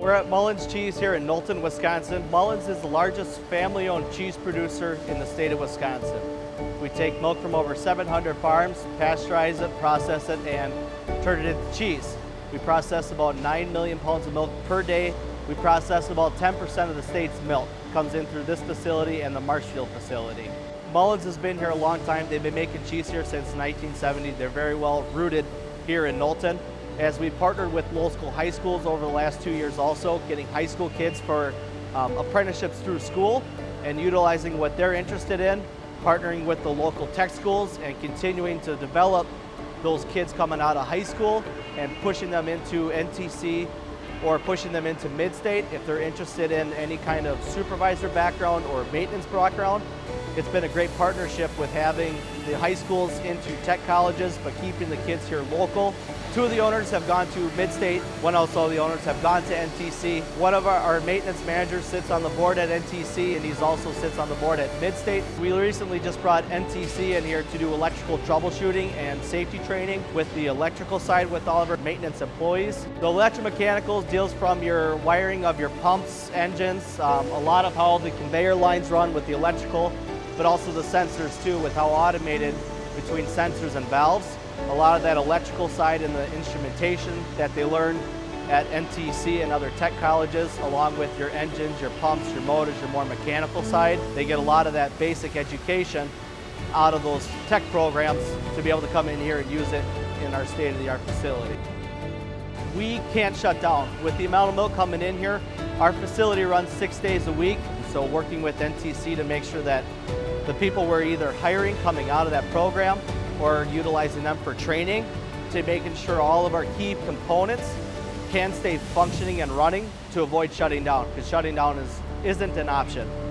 We're at Mullins Cheese here in Knowlton, Wisconsin. Mullins is the largest family-owned cheese producer in the state of Wisconsin. We take milk from over 700 farms, pasteurize it, process it, and turn it into cheese. We process about 9 million pounds of milk per day. We process about 10% of the state's milk. comes in through this facility and the Marshfield facility. Mullins has been here a long time. They've been making cheese here since 1970. They're very well rooted here in Knowlton as we've partnered with local high schools over the last two years also, getting high school kids for um, apprenticeships through school and utilizing what they're interested in, partnering with the local tech schools and continuing to develop those kids coming out of high school and pushing them into NTC or pushing them into mid-state if they're interested in any kind of supervisor background or maintenance background. It's been a great partnership with having the high schools into tech colleges, but keeping the kids here local. Two of the owners have gone to Mid-State. One also the owners have gone to NTC. One of our, our, maintenance managers sits on the board at NTC, and he's also sits on the board at Mid-State. We recently just brought NTC in here to do electrical troubleshooting and safety training with the electrical side with all of our maintenance employees. The electromechanicals deals from your wiring of your pumps, engines, um, a lot of how the conveyor lines run with the electrical, but also the sensors too with how automated between sensors and valves. A lot of that electrical side and the instrumentation that they learn at NTC and other tech colleges, along with your engines, your pumps, your motors, your more mechanical side. They get a lot of that basic education out of those tech programs to be able to come in here and use it in our state-of-the-art facility. We can't shut down. With the amount of milk coming in here, our facility runs six days a week, so working with NTC to make sure that the people we're either hiring coming out of that program or utilizing them for training to making sure all of our key components can stay functioning and running to avoid shutting down because shutting down is, isn't an option.